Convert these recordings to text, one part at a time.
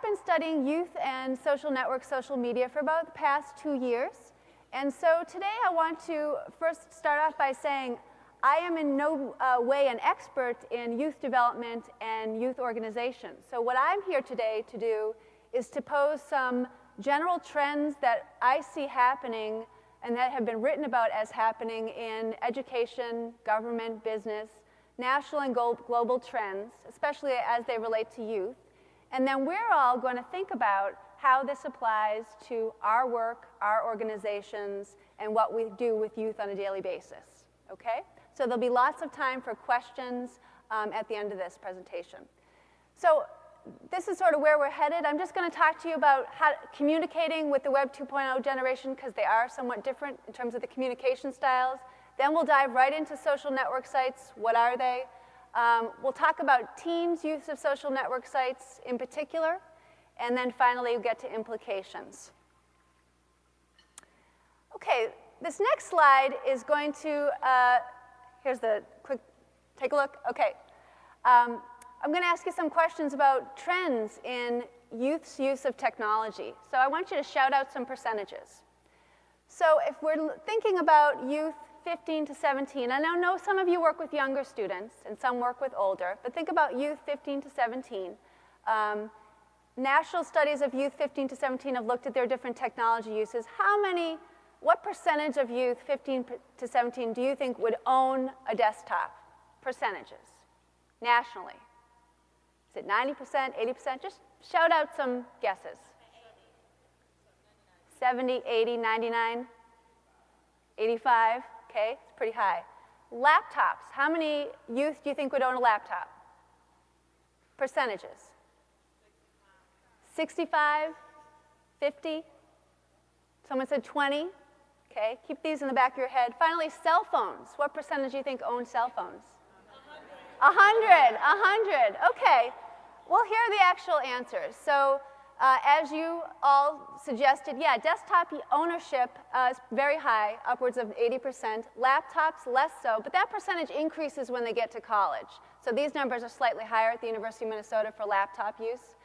I've been studying youth and social networks, social media for about the past two years. And so today I want to first start off by saying I am in no uh, way an expert in youth development and youth organization. So what I'm here today to do is to pose some general trends that I see happening and that have been written about as happening in education, government, business, national and global trends, especially as they relate to youth. And then we're all going to think about how this applies to our work, our organizations, and what we do with youth on a daily basis. Okay? So there'll be lots of time for questions um, at the end of this presentation. So this is sort of where we're headed. I'm just going to talk to you about how communicating with the Web 2.0 generation because they are somewhat different in terms of the communication styles. Then we'll dive right into social network sites. What are they? Um, we'll talk about teens' use of social network sites in particular. And then finally, we'll get to implications. Okay, this next slide is going to, uh, here's the quick, take a look. Okay. Um, I'm going to ask you some questions about trends in youth's use of technology. So I want you to shout out some percentages. So if we're thinking about youth 15 to 17, and I know some of you work with younger students and some work with older, but think about youth 15 to 17. Um, national studies of youth 15 to 17 have looked at their different technology uses. How many, what percentage of youth 15 to 17 do you think would own a desktop? Percentages, nationally. Is it 90%, 80%? Just shout out some guesses. 70, 80, 99, 85, okay, it's pretty high. Laptops, how many youth do you think would own a laptop? Percentages. 65, 50, someone said 20, okay, keep these in the back of your head. Finally, cell phones, what percentage do you think own cell phones? A hundred, a hundred. Okay. Well, here are the actual answers. So uh, as you all suggested, yeah, desktop ownership uh, is very high, upwards of 80%. Laptops, less so, but that percentage increases when they get to college. So these numbers are slightly higher at the University of Minnesota for laptop use.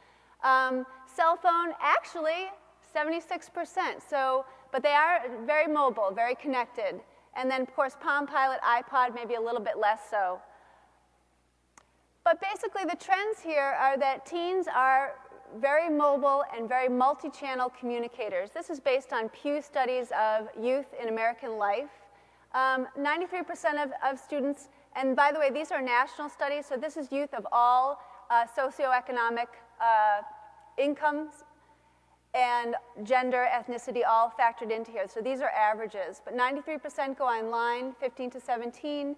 Um, cell phone, actually, 76%. So, but they are very mobile, very connected. And then, of course, Palm Pilot, iPod, maybe a little bit less so. But basically the trends here are that teens are very mobile and very multi-channel communicators. This is based on Pew studies of youth in American life. 93% um, of, of, students, and by the way, these are national studies, so this is youth of all uh, socioeconomic uh, incomes and gender, ethnicity, all factored into here. So these are averages, but 93% go online, 15 to 17,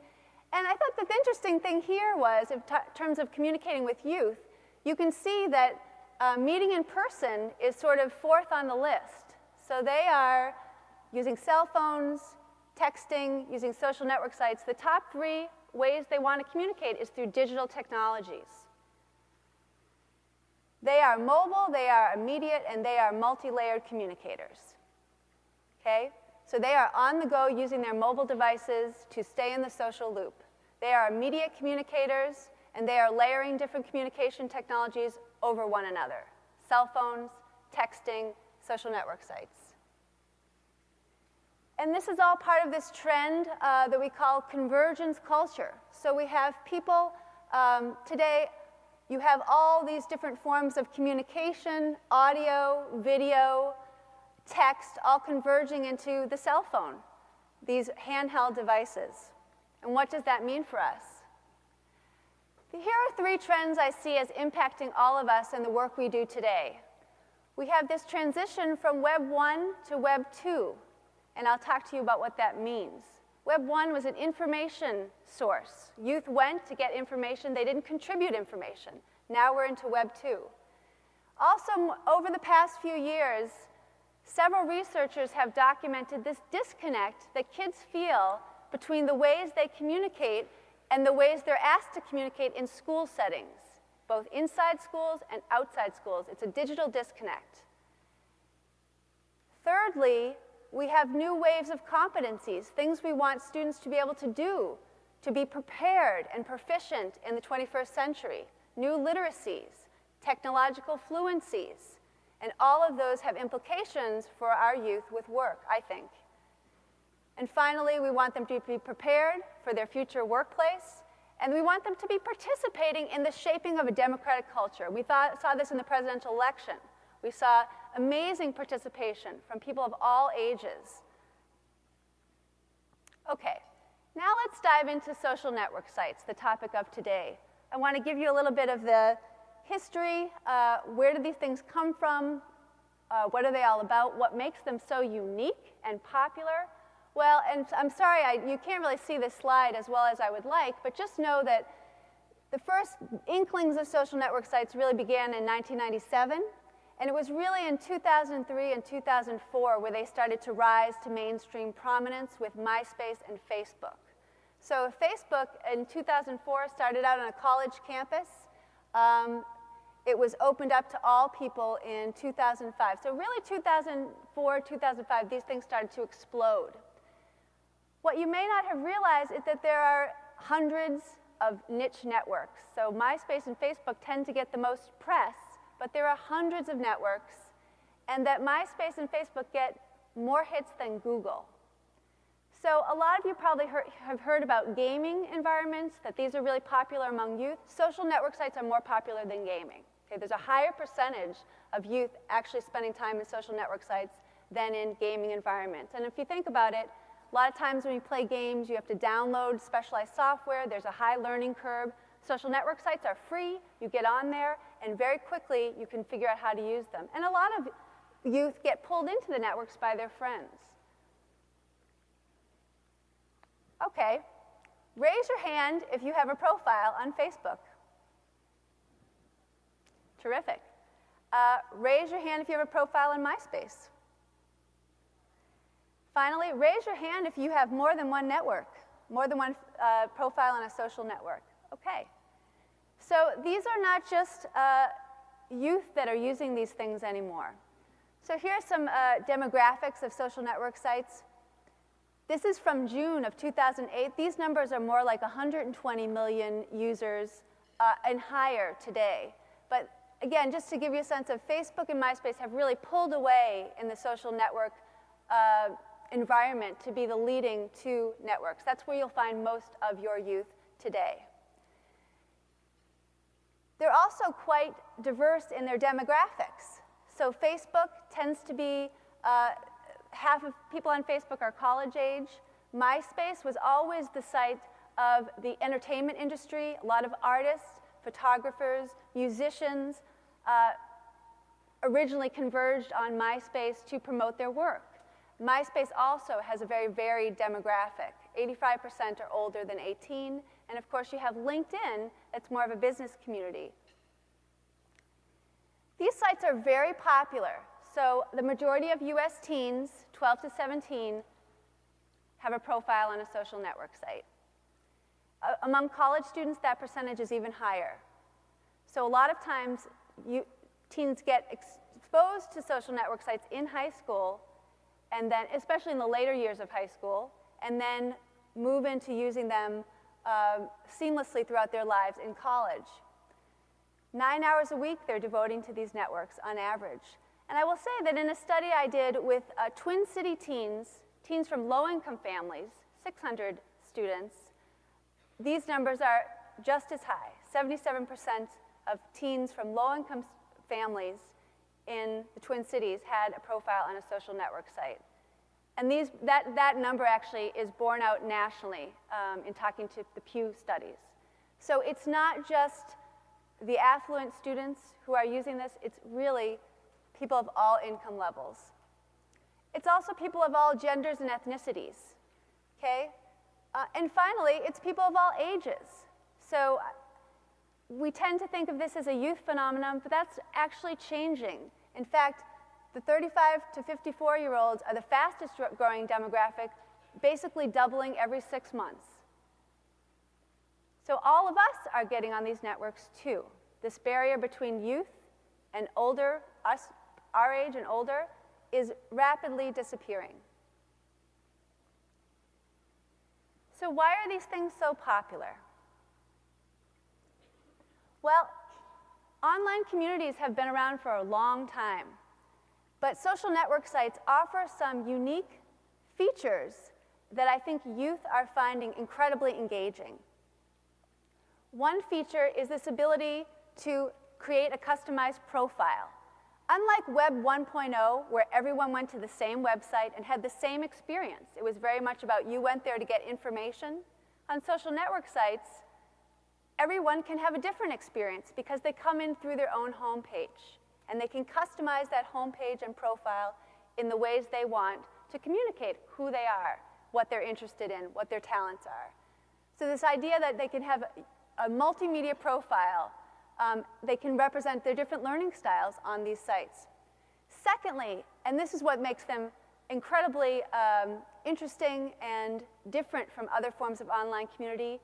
and I thought the interesting thing here was, in terms of communicating with youth, you can see that uh, meeting in person is sort of fourth on the list. So they are using cell phones, texting, using social network sites. The top three ways they want to communicate is through digital technologies. They are mobile, they are immediate, and they are multi-layered communicators. Okay? So they are on the go using their mobile devices to stay in the social loop. They are immediate communicators, and they are layering different communication technologies over one another. Cell phones, texting, social network sites. And this is all part of this trend uh, that we call convergence culture. So we have people, um, today, you have all these different forms of communication, audio, video, text, all converging into the cell phone, these handheld devices. And what does that mean for us? Here are three trends I see as impacting all of us and the work we do today. We have this transition from Web 1 to Web 2, and I'll talk to you about what that means. Web 1 was an information source. Youth went to get information. They didn't contribute information. Now we're into Web 2. Also, over the past few years, Several researchers have documented this disconnect that kids feel between the ways they communicate and the ways they're asked to communicate in school settings, both inside schools and outside schools. It's a digital disconnect. Thirdly, we have new waves of competencies, things we want students to be able to do, to be prepared and proficient in the 21st century, new literacies, technological fluencies. And all of those have implications for our youth with work, I think. And finally, we want them to be prepared for their future workplace, and we want them to be participating in the shaping of a democratic culture. We thought, saw this in the presidential election. We saw amazing participation from people of all ages. Okay, now let's dive into social network sites, the topic of today. I want to give you a little bit of the history, uh, where do these things come from, uh, what are they all about, what makes them so unique and popular. Well, and I'm sorry, I, you can't really see this slide as well as I would like, but just know that the first inklings of social network sites really began in 1997, and it was really in 2003 and 2004 where they started to rise to mainstream prominence with MySpace and Facebook. So Facebook in 2004 started out on a college campus. Um, it was opened up to all people in 2005. So really 2004, 2005, these things started to explode. What you may not have realized is that there are hundreds of niche networks. So MySpace and Facebook tend to get the most press, but there are hundreds of networks, and that MySpace and Facebook get more hits than Google. So a lot of you probably heard, have heard about gaming environments, that these are really popular among youth. Social network sites are more popular than gaming. Okay, there's a higher percentage of youth actually spending time in social network sites than in gaming environments. And if you think about it, a lot of times when you play games, you have to download specialized software. There's a high learning curve. Social network sites are free. You get on there, and very quickly you can figure out how to use them. And a lot of youth get pulled into the networks by their friends. Okay, raise your hand if you have a profile on Facebook. Terrific. Uh, raise your hand if you have a profile in MySpace. Finally, raise your hand if you have more than one network, more than one uh, profile on a social network. Okay. So these are not just uh, youth that are using these things anymore. So here are some uh, demographics of social network sites. This is from June of 2008. These numbers are more like 120 million users uh, and higher today. But again, just to give you a sense of Facebook and MySpace have really pulled away in the social network uh, environment to be the leading two networks. That's where you'll find most of your youth today. They're also quite diverse in their demographics. So Facebook tends to be, uh, half of people on Facebook are college age. MySpace was always the site of the entertainment industry, a lot of artists, photographers, musicians, uh, originally converged on MySpace to promote their work. MySpace also has a very varied demographic. 85% are older than 18, and of course you have LinkedIn, that's more of a business community. These sites are very popular. So the majority of US teens, 12 to 17, have a profile on a social network site. Uh, among college students, that percentage is even higher. So a lot of times, you, teens get exposed to social network sites in high school, and then, especially in the later years of high school, and then move into using them uh, seamlessly throughout their lives in college. Nine hours a week they're devoting to these networks on average. And I will say that in a study I did with uh, Twin City teens, teens from low-income families, 600 students, these numbers are just as high. 77% of teens from low-income families in the Twin Cities had a profile on a social network site. And these, that, that number actually is borne out nationally um, in talking to the Pew studies. So it's not just the affluent students who are using this, it's really people of all income levels. It's also people of all genders and ethnicities, okay? Uh, and finally, it's people of all ages. So we tend to think of this as a youth phenomenon, but that's actually changing. In fact, the 35 to 54 year olds are the fastest growing demographic, basically doubling every six months. So all of us are getting on these networks too. This barrier between youth and older, us, our age and older, is rapidly disappearing. So why are these things so popular? Well, Online communities have been around for a long time, but social network sites offer some unique features that I think youth are finding incredibly engaging. One feature is this ability to create a customized profile. Unlike Web 1.0, where everyone went to the same website and had the same experience, it was very much about you went there to get information. On social network sites, everyone can have a different experience because they come in through their own homepage. And they can customize that homepage and profile in the ways they want to communicate who they are, what they're interested in, what their talents are. So this idea that they can have a multimedia profile, um, they can represent their different learning styles on these sites. Secondly, and this is what makes them incredibly um, interesting and different from other forms of online community,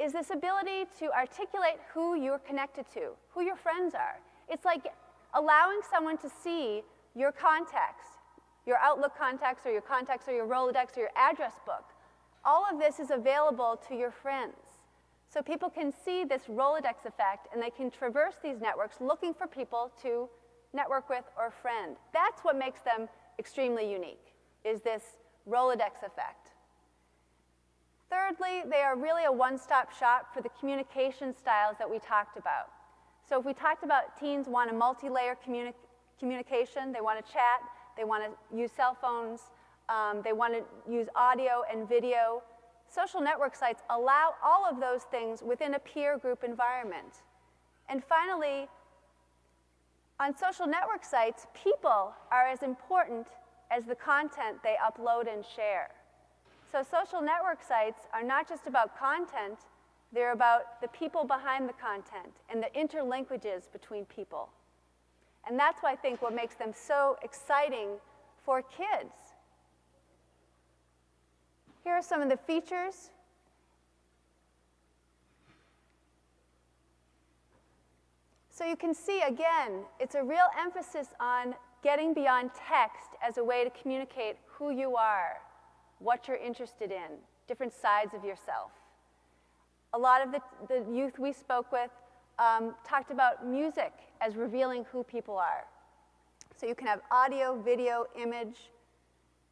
is this ability to articulate who you're connected to, who your friends are. It's like allowing someone to see your contacts, your Outlook contacts or your contacts or your Rolodex or your address book. All of this is available to your friends. So people can see this Rolodex effect and they can traverse these networks looking for people to network with or friend. That's what makes them extremely unique, is this Rolodex effect. Thirdly, they are really a one-stop shop for the communication styles that we talked about. So if we talked about teens want a multi-layer communi communication, they want to chat, they want to use cell phones, um, they want to use audio and video, social network sites allow all of those things within a peer group environment. And finally, on social network sites, people are as important as the content they upload and share. So social network sites are not just about content, they're about the people behind the content and the interlinkages between people. And that's why I think what makes them so exciting for kids. Here are some of the features. So you can see, again, it's a real emphasis on getting beyond text as a way to communicate who you are what you're interested in, different sides of yourself. A lot of the, the youth we spoke with um, talked about music as revealing who people are. So you can have audio, video, image.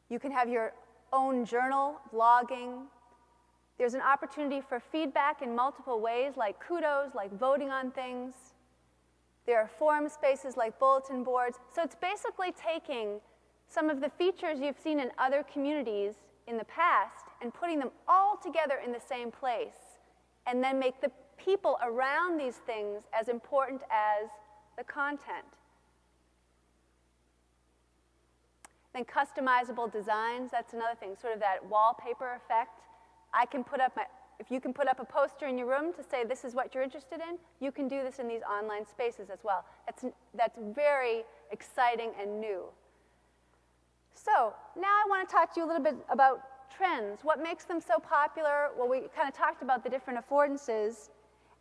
You can have your own journal, blogging. There's an opportunity for feedback in multiple ways, like kudos, like voting on things. There are forum spaces like bulletin boards. So it's basically taking some of the features you've seen in other communities in the past and putting them all together in the same place, and then make the people around these things as important as the content. Then customizable designs, that's another thing, sort of that wallpaper effect. I can put up my, if you can put up a poster in your room to say this is what you're interested in, you can do this in these online spaces as well. That's, that's very exciting and new. So now I want to talk to you a little bit about trends. What makes them so popular? Well, we kind of talked about the different affordances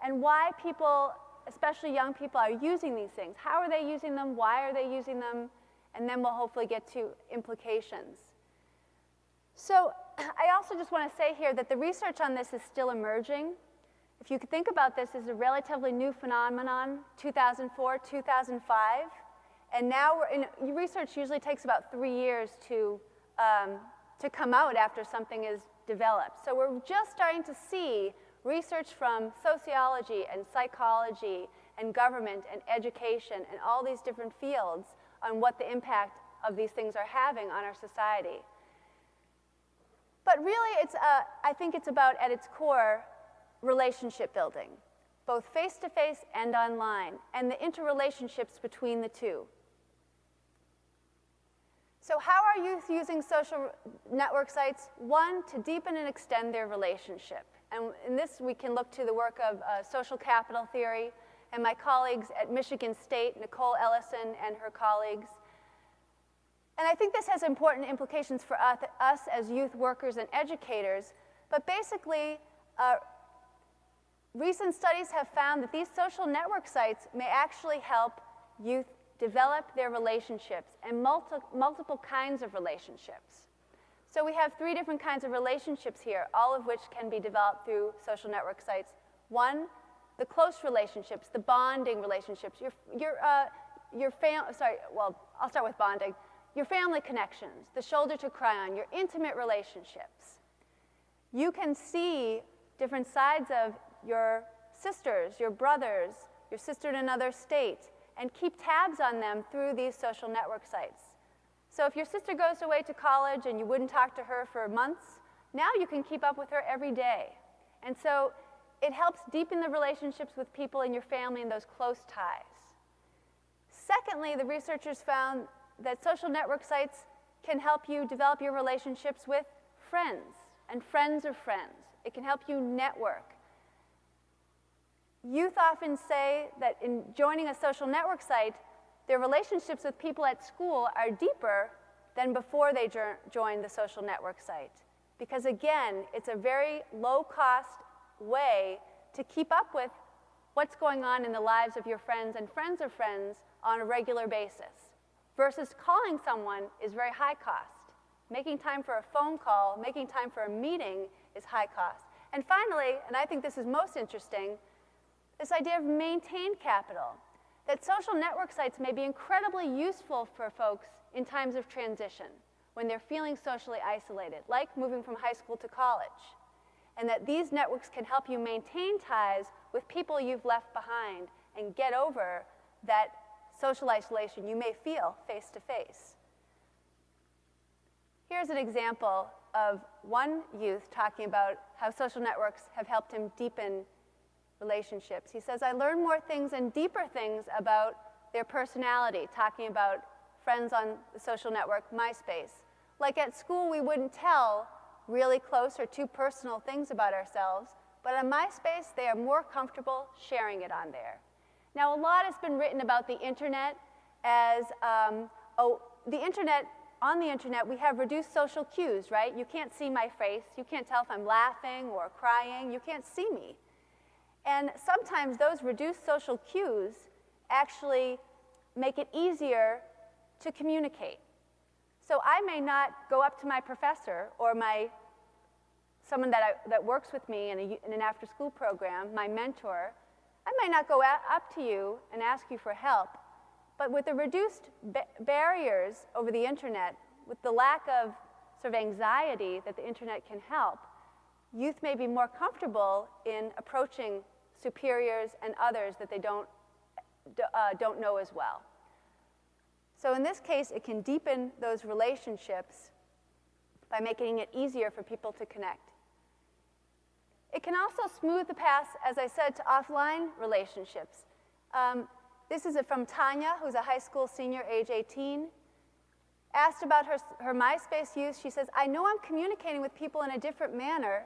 and why people, especially young people, are using these things. How are they using them? Why are they using them? And then we'll hopefully get to implications. So I also just want to say here that the research on this is still emerging. If you could think about this as a relatively new phenomenon, 2004, 2005, and now in, research usually takes about three years to, um, to come out after something is developed. So we're just starting to see research from sociology and psychology and government and education and all these different fields on what the impact of these things are having on our society. But really, it's, I think it's about, at its core, relationship building, both face-to-face -face and online, and the interrelationships between the two. So how are youth using social network sites? One, to deepen and extend their relationship. And in this, we can look to the work of uh, social capital theory and my colleagues at Michigan State, Nicole Ellison and her colleagues. And I think this has important implications for us, us as youth workers and educators. But basically, uh, recent studies have found that these social network sites may actually help youth develop their relationships and multi multiple kinds of relationships. So we have three different kinds of relationships here, all of which can be developed through social network sites. One, the close relationships, the bonding relationships, your, your, uh, your fam- sorry, well, I'll start with bonding, your family connections, the shoulder to cry on, your intimate relationships. You can see different sides of your sisters, your brothers, your sister in another state, and keep tabs on them through these social network sites. So if your sister goes away to college and you wouldn't talk to her for months, now you can keep up with her every day. And so it helps deepen the relationships with people in your family and those close ties. Secondly, the researchers found that social network sites can help you develop your relationships with friends and friends of friends. It can help you network. Youth often say that in joining a social network site, their relationships with people at school are deeper than before they joined the social network site. Because again, it's a very low cost way to keep up with what's going on in the lives of your friends and friends of friends on a regular basis. Versus calling someone is very high cost. Making time for a phone call, making time for a meeting is high cost. And finally, and I think this is most interesting, this idea of maintained capital. That social network sites may be incredibly useful for folks in times of transition, when they're feeling socially isolated, like moving from high school to college. And that these networks can help you maintain ties with people you've left behind and get over that social isolation you may feel face to face. Here's an example of one youth talking about how social networks have helped him deepen relationships. He says, I learned more things and deeper things about their personality, talking about friends on the social network, MySpace. Like at school, we wouldn't tell really close or too personal things about ourselves, but on MySpace, they are more comfortable sharing it on there. Now, a lot has been written about the internet as, um, oh, the internet on the internet, we have reduced social cues, right? You can't see my face. You can't tell if I'm laughing or crying. You can't see me. And sometimes those reduced social cues actually make it easier to communicate. So I may not go up to my professor or my someone that, I, that works with me in, a, in an after-school program, my mentor. I might not go up to you and ask you for help. But with the reduced ba barriers over the internet, with the lack of sort of anxiety that the internet can help, youth may be more comfortable in approaching superiors and others that they don't, uh, don't know as well. So in this case, it can deepen those relationships by making it easier for people to connect. It can also smooth the path, as I said, to offline relationships. Um, this is from Tanya, who's a high school senior, age 18. Asked about her, her MySpace use, she says, I know I'm communicating with people in a different manner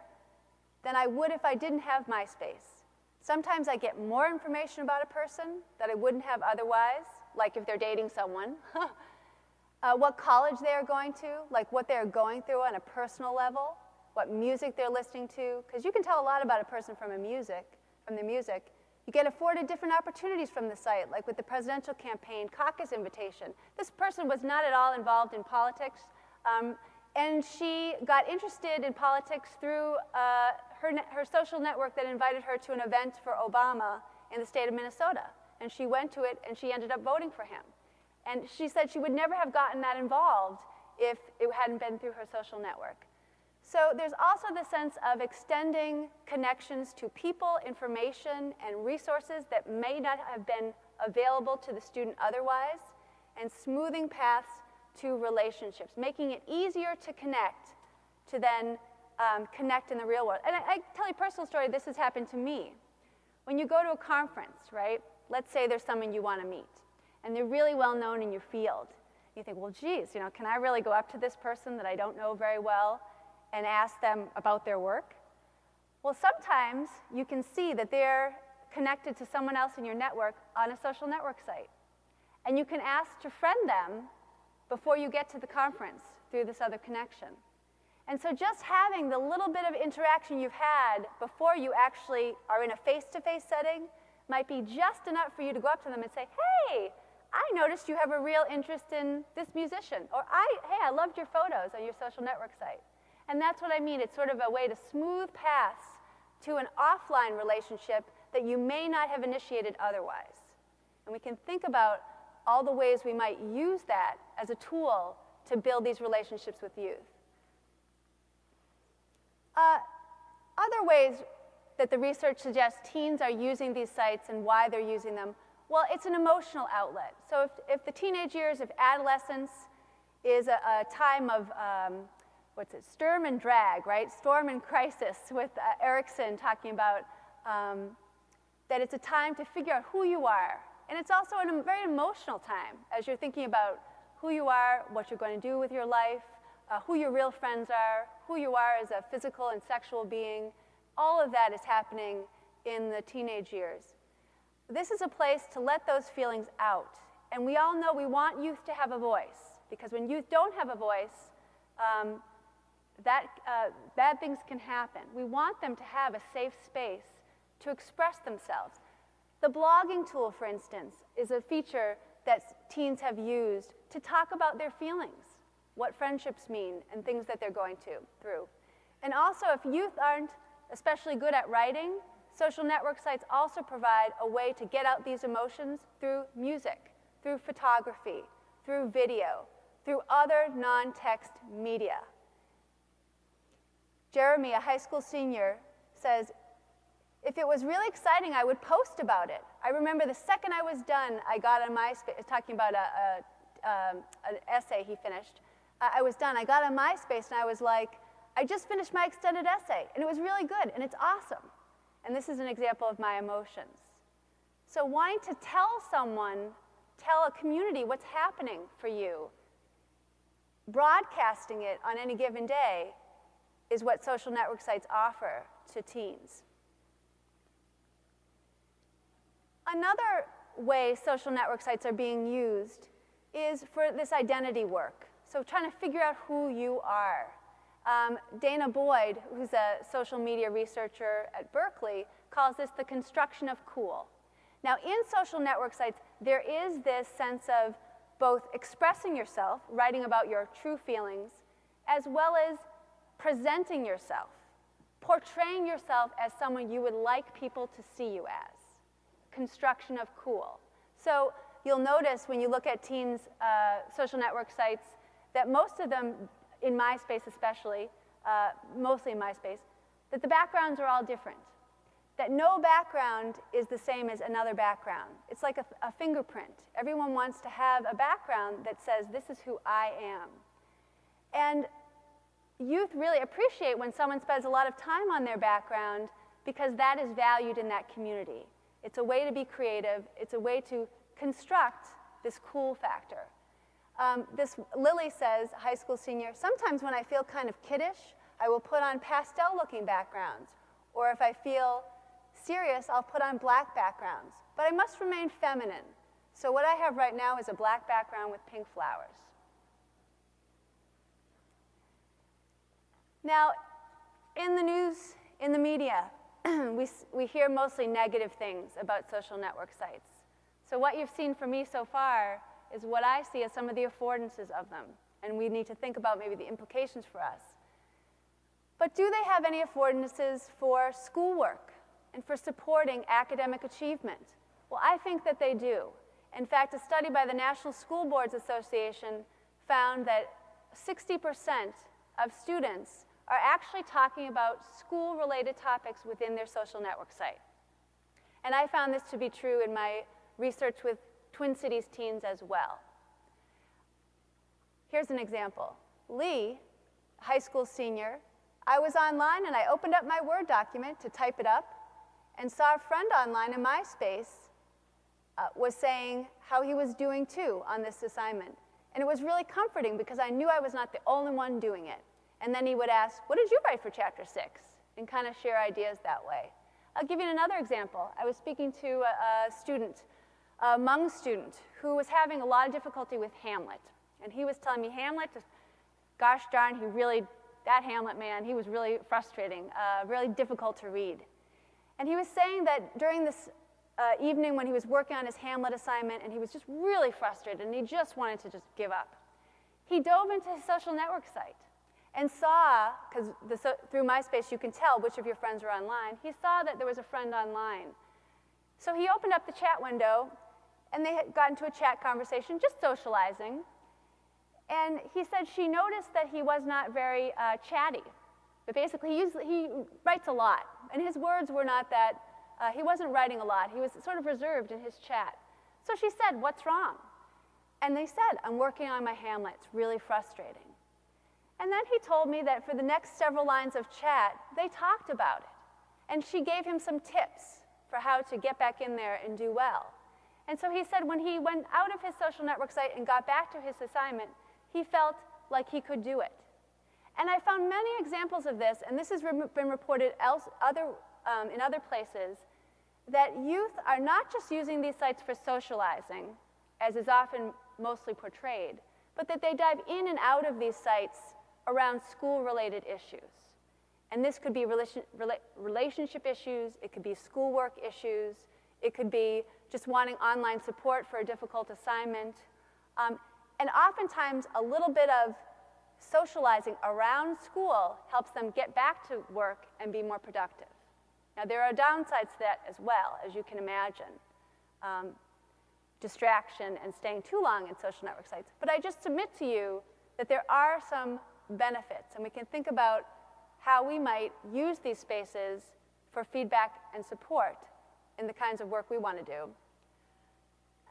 than I would if I didn't have MySpace. Sometimes I get more information about a person that I wouldn't have otherwise, like if they're dating someone, uh, what college they are going to, like what they're going through on a personal level, what music they're listening to, because you can tell a lot about a person from a music, from the music. You get afforded different opportunities from the site, like with the presidential campaign caucus invitation. This person was not at all involved in politics, um, and she got interested in politics through uh, her, her social network that invited her to an event for Obama in the state of Minnesota. And she went to it, and she ended up voting for him. And she said she would never have gotten that involved if it hadn't been through her social network. So there's also the sense of extending connections to people, information, and resources that may not have been available to the student otherwise, and smoothing paths to relationships, making it easier to connect to then um, connect in the real world. And I, I tell you a personal story, this has happened to me. When you go to a conference, right, let's say there's someone you want to meet, and they're really well known in your field. You think, well, geez, you know, can I really go up to this person that I don't know very well and ask them about their work? Well, sometimes you can see that they're connected to someone else in your network on a social network site. And you can ask to friend them before you get to the conference through this other connection. And so just having the little bit of interaction you've had before you actually are in a face-to-face -face setting might be just enough for you to go up to them and say, hey, I noticed you have a real interest in this musician. Or, I, hey, I loved your photos on your social network site. And that's what I mean. It's sort of a way to smooth paths to an offline relationship that you may not have initiated otherwise. And we can think about all the ways we might use that as a tool to build these relationships with youth. Uh, other ways that the research suggests teens are using these sites and why they're using them, well, it's an emotional outlet. So if, if the teenage years, if adolescence is a, a time of, um, what's it, storm and drag, right? Storm and crisis with uh, Erikson talking about um, that it's a time to figure out who you are. And it's also a very emotional time as you're thinking about who you are, what you're going to do with your life, uh, who your real friends are, who you are as a physical and sexual being. All of that is happening in the teenage years. This is a place to let those feelings out. And we all know we want youth to have a voice, because when youth don't have a voice, um, that, uh, bad things can happen. We want them to have a safe space to express themselves. The blogging tool, for instance, is a feature that teens have used to talk about their feelings, what friendships mean, and things that they're going to, through. And also, if youth aren't especially good at writing, social network sites also provide a way to get out these emotions through music, through photography, through video, through other non-text media. Jeremy, a high school senior, says, if it was really exciting, I would post about it. I remember the second I was done, I got on MySpace, talking about a, a, um, an essay he finished. I was done. I got on MySpace and I was like, I just finished my extended essay, and it was really good, and it's awesome. And this is an example of my emotions. So, wanting to tell someone, tell a community what's happening for you, broadcasting it on any given day is what social network sites offer to teens. Another way social network sites are being used is for this identity work. So, trying to figure out who you are. Um, Danah Boyd, who's a social media researcher at Berkeley, calls this the construction of cool. Now, in social network sites, there is this sense of both expressing yourself, writing about your true feelings, as well as presenting yourself, portraying yourself as someone you would like people to see you as. Construction of cool. So you'll notice when you look at teens' uh, social network sites that most of them in MySpace especially, uh, mostly in MySpace, that the backgrounds are all different. That no background is the same as another background. It's like a, a fingerprint. Everyone wants to have a background that says, this is who I am. And youth really appreciate when someone spends a lot of time on their background because that is valued in that community. It's a way to be creative. It's a way to construct this cool factor. Um, this Lily says, high school senior, sometimes when I feel kind of kiddish, I will put on pastel looking backgrounds. Or if I feel serious, I'll put on black backgrounds. But I must remain feminine. So what I have right now is a black background with pink flowers. Now, in the news, in the media, we, we hear mostly negative things about social network sites. So what you've seen from me so far is what I see as some of the affordances of them. And we need to think about maybe the implications for us. But do they have any affordances for schoolwork and for supporting academic achievement? Well, I think that they do. In fact, a study by the National School Boards Association found that 60% of students are actually talking about school-related topics within their social network site. And I found this to be true in my research with Twin Cities teens as well. Here's an example. Lee, high school senior, I was online and I opened up my Word document to type it up and saw a friend online in MySpace uh, was saying how he was doing too on this assignment. And it was really comforting because I knew I was not the only one doing it. And then he would ask, What did you write for chapter six? And kind of share ideas that way. I'll give you another example. I was speaking to a, a student a Hmong student who was having a lot of difficulty with Hamlet. And he was telling me, Hamlet, gosh darn, he really, that Hamlet man, he was really frustrating, uh, really difficult to read. And he was saying that during this uh, evening when he was working on his Hamlet assignment and he was just really frustrated and he just wanted to just give up, he dove into his social network site and saw, because through MySpace you can tell which of your friends are online, he saw that there was a friend online So he opened up the chat window, and they had gotten into a chat conversation, just socializing. And he said she noticed that he was not very uh, chatty. But basically, he, he, writes a lot. And his words were not that, uh, he wasn't writing a lot. He was sort of reserved in his chat. So she said, What's wrong? And they said, I'm working on my Hamlet. It's really frustrating. And then he told me that for the next several lines of chat, they talked about it. And she gave him some tips for how to get back in there and do well. And so he said when he went out of his social network site and got back to his assignment, he felt like he could do it. And I found many examples of this, and this has been reported else, other, um, in other places, that youth are not just using these sites for socializing, as is often mostly portrayed, but that they dive in and out of these sites around school-related issues. And this could be relation, rela relationship issues, it could be schoolwork issues, it could be just wanting online support for a difficult assignment. Um, and oftentimes, a little bit of socializing around school helps them get back to work and be more productive. Now, there are downsides to that as well, as you can imagine. Um, distraction and staying too long in social network sites. But I just submit to you that there are some benefits, and we can think about how we might use these spaces for feedback and support in the kinds of work we want to do.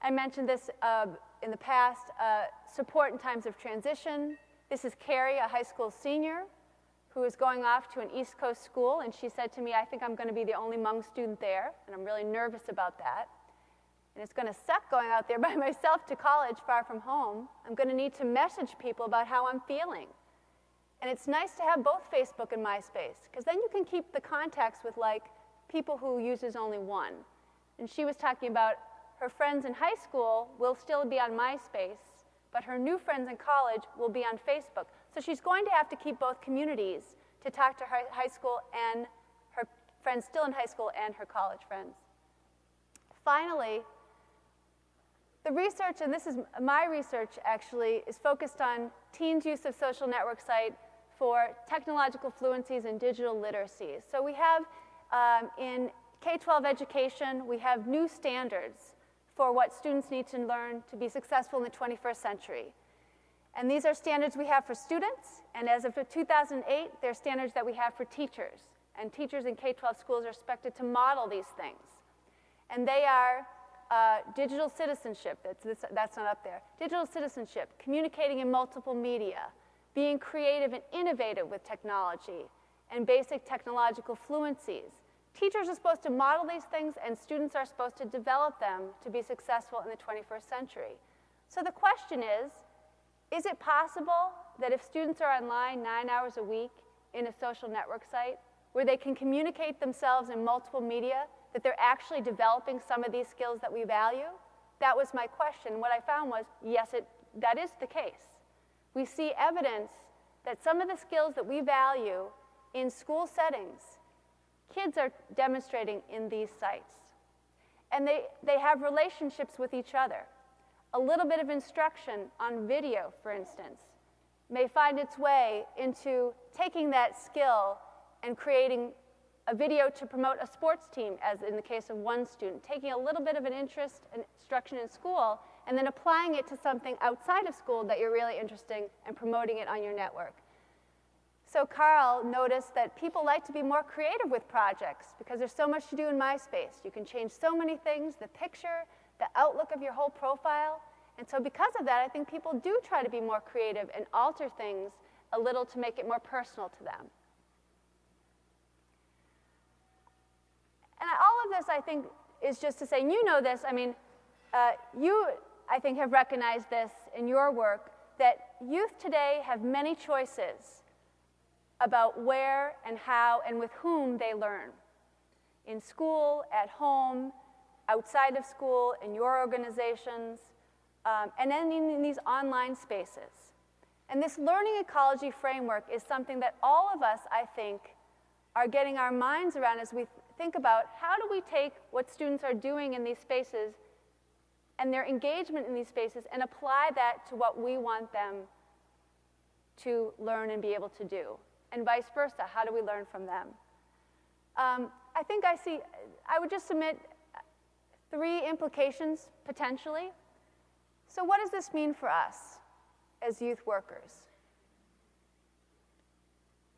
I mentioned this uh, in the past, uh, support in times of transition. This is Carrie, a high school senior, who is going off to an East Coast school, and she said to me, I think I'm going to be the only Hmong student there, and I'm really nervous about that. And it's going to suck going out there by myself to college far from home. I'm going to need to message people about how I'm feeling. And it's nice to have both Facebook and MySpace, because then you can keep the contacts with like people who uses only one. And she was talking about her friends in high school will still be on MySpace, but her new friends in college will be on Facebook. So she's going to have to keep both communities to talk to her high school and her friends still in high school and her college friends. Finally, the research, and this is my research actually, is focused on teens' use of social network site for technological fluencies and digital literacies. So we have um, in K-12 education, we have new standards for what students need to learn to be successful in the 21st century. And these are standards we have for students, and as of 2008, they're standards that we have for teachers. And teachers in K-12 schools are expected to model these things. And they are uh, digital citizenship, that's, that's not up there. Digital citizenship, communicating in multiple media, being creative and innovative with technology, and basic technological fluencies. Teachers are supposed to model these things, and students are supposed to develop them to be successful in the 21st century. So the question is, is it possible that if students are online nine hours a week in a social network site, where they can communicate themselves in multiple media, that they're actually developing some of these skills that we value? That was my question. What I found was, yes, it, that is the case. We see evidence that some of the skills that we value in school settings, kids are demonstrating in these sites. And they, they have relationships with each other. A little bit of instruction on video, for instance, may find its way into taking that skill and creating a video to promote a sports team, as in the case of one student, taking a little bit of an interest in instruction in school and then applying it to something outside of school that you're really interested in and promoting it on your network. So Carl noticed that people like to be more creative with projects because there's so much to do in MySpace. You can change so many things, the picture, the outlook of your whole profile. And so because of that, I think people do try to be more creative and alter things a little to make it more personal to them. And all of this, I think, is just to say, and you know this, I mean, uh, you, I think, have recognized this in your work, that youth today have many choices about where and how and with whom they learn. In school, at home, outside of school, in your organizations, um, and then in, in these online spaces. And this learning ecology framework is something that all of us, I think, are getting our minds around as we think about how do we take what students are doing in these spaces and their engagement in these spaces and apply that to what we want them to learn and be able to do. And vice versa, how do we learn from them? Um, I think I see, I would just submit, Three implications, potentially. So what does this mean for us as youth workers?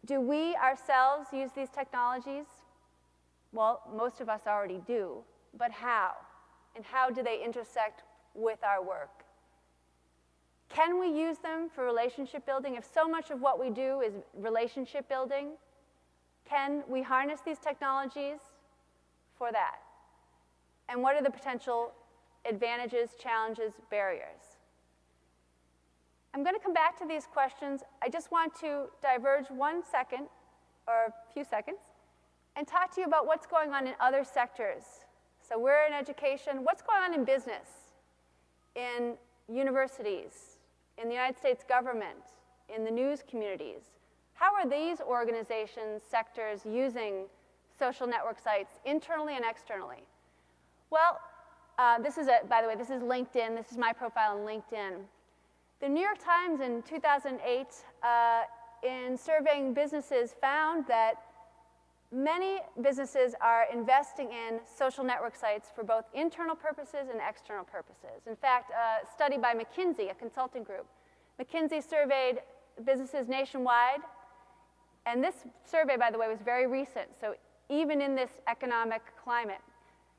Do we ourselves use these technologies? Well, most of us already do, but how? And how do they intersect with our work? Can we use them for relationship building? If so much of what we do is relationship building, can we harness these technologies for that? And what are the potential advantages, challenges, barriers? I'm going to come back to these questions. I just want to diverge one second, or a few seconds, and talk to you about what's going on in other sectors. So we're in education. What's going on in business, in universities, in the United States government, in the news communities? How are these organizations, sectors using social network sites internally and externally? Well, uh, this is, a, by the way, this is LinkedIn. This is my profile on LinkedIn. The New York Times in 2008, uh, in surveying businesses, found that many businesses are investing in social network sites for both internal purposes and external purposes. In fact, a study by McKinsey, a consulting group, McKinsey surveyed businesses nationwide, and this survey, by the way, was very recent, so even in this economic climate,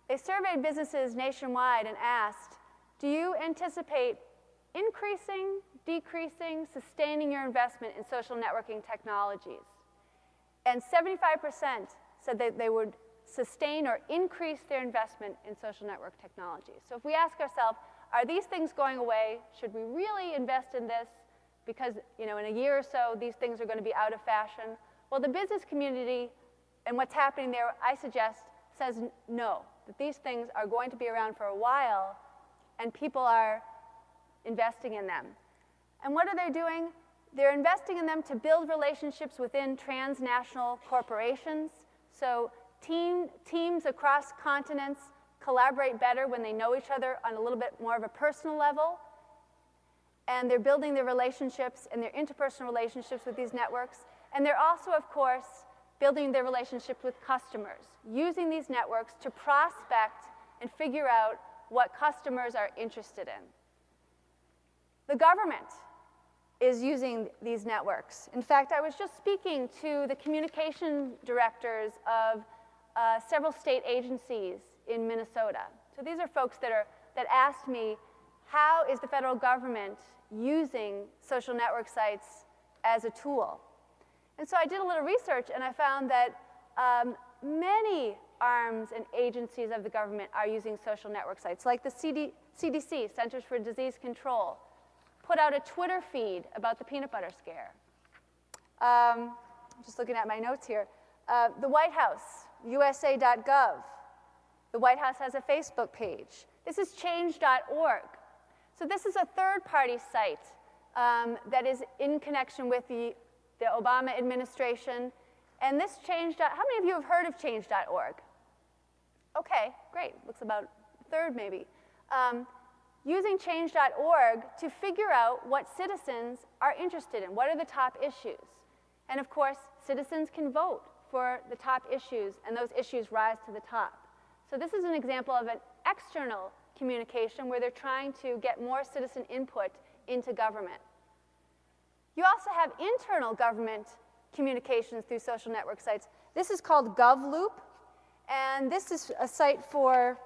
they surveyed businesses nationwide and asked, do you anticipate increasing, decreasing, sustaining your investment in social networking technologies. And 75% said that they would sustain or increase their investment in social network technology. So if we ask ourselves, are these things going away? Should we really invest in this? Because you know, in a year or so, these things are going to be out of fashion. Well, the business community and what's happening there, I suggest, says no, that these things are going to be around for a while, and people are investing in them. And what are they doing? They're investing in them to build relationships within transnational corporations. So team, teams across continents collaborate better when they know each other on a little bit more of a personal level. And they're building their relationships and their interpersonal relationships with these networks. And they're also, of course, building their relationships with customers, using these networks to prospect and figure out what customers are interested in. The government is using these networks. In fact, I was just speaking to the communication directors of uh, several state agencies in Minnesota. So these are folks that, are, that asked me, how is the federal government using social network sites as a tool? And so I did a little research and I found that um, many arms and agencies of the government are using social network sites, like the CD, CDC, Centers for Disease Control, put out a Twitter feed about the peanut butter scare. Um, just looking at my notes here. Uh, the White House, USA.gov. The White House has a Facebook page. This is change.org. So this is a third-party site um, that is in connection with the, the Obama administration. And this change. How many of you have heard of change.org? Okay, great. Looks about third maybe. Um, using change.org to figure out what citizens are interested in. What are the top issues? And of course, citizens can vote for the top issues, and those issues rise to the top. So this is an example of an external communication where they're trying to get more citizen input into government. You also have internal government communications through social network sites. This is called GovLoop, and this is a site for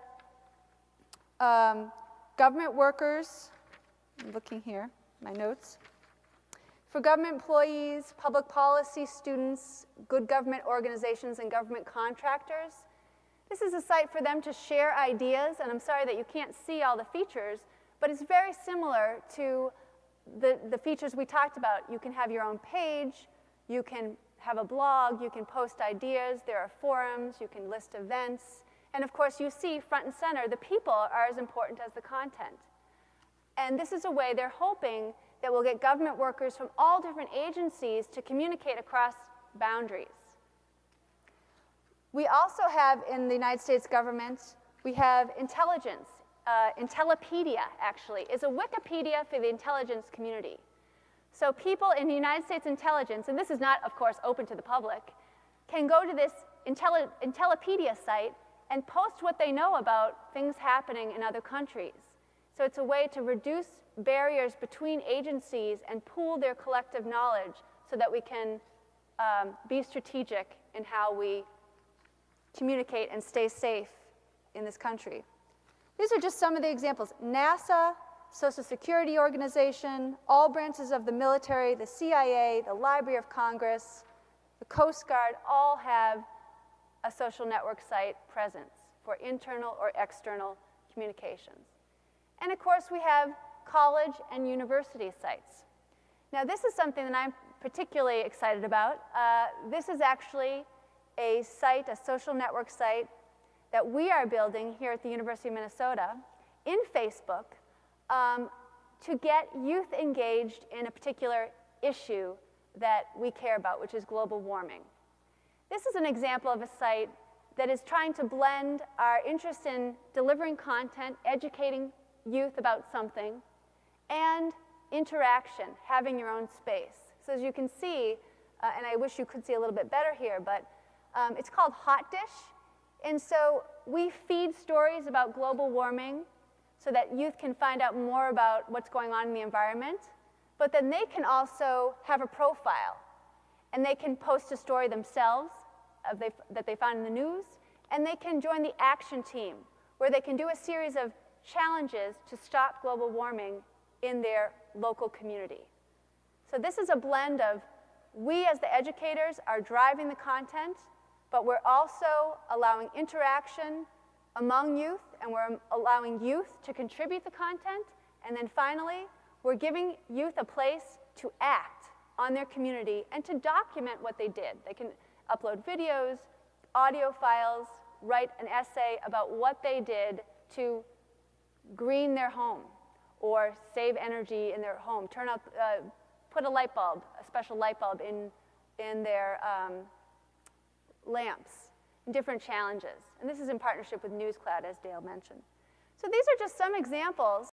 um, Government workers, I'm looking here, my notes. For government employees, public policy students, good government organizations, and government contractors, this is a site for them to share ideas, and I'm sorry that you can't see all the features, but it's very similar to the, the features we talked about. You can have your own page, you can have a blog, you can post ideas, there are forums, you can list events, and of course, you see front and center, the people are as important as the content. And this is a way they're hoping that we'll get government workers from all different agencies to communicate across boundaries. We also have in the United States government, we have intelligence. Uh, Intellipedia, actually, is a Wikipedia for the intelligence community. So people in the United States intelligence, and this is not, of course, open to the public, can go to this Intelli Intellipedia site and post what they know about things happening in other countries. So it's a way to reduce barriers between agencies and pool their collective knowledge so that we can um, be strategic in how we communicate and stay safe in this country. These are just some of the examples. NASA, Social Security Organization, all branches of the military, the CIA, the Library of Congress, the Coast Guard all have a social network site presence for internal or external communications. And of course, we have college and university sites. Now, this is something that I'm particularly excited about. Uh, this is actually a site, a social network site, that we are building here at the University of Minnesota in Facebook um, to get youth engaged in a particular issue that we care about, which is global warming. This is an example of a site that is trying to blend our interest in delivering content, educating youth about something, and interaction, having your own space. So as you can see, uh, and I wish you could see a little bit better here, but um, it's called Hot Dish. And so we feed stories about global warming so that youth can find out more about what's going on in the environment. But then they can also have a profile and they can post a story themselves Uh, they, that they found in the news, and they can join the action team, where they can do a series of challenges to stop global warming in their local community. So this is a blend of we as the educators are driving the content, but we're also allowing interaction among youth, and we're allowing youth to contribute the content, and then finally, we're giving youth a place to act on their community and to document what they did. They can upload videos, audio files, write an essay about what they did to green their home or save energy in their home, turn up, uh, put a light bulb, a special light bulb in, in their um, lamps, different challenges. And this is in partnership with NewsCloud, as Dale mentioned. So these are just some examples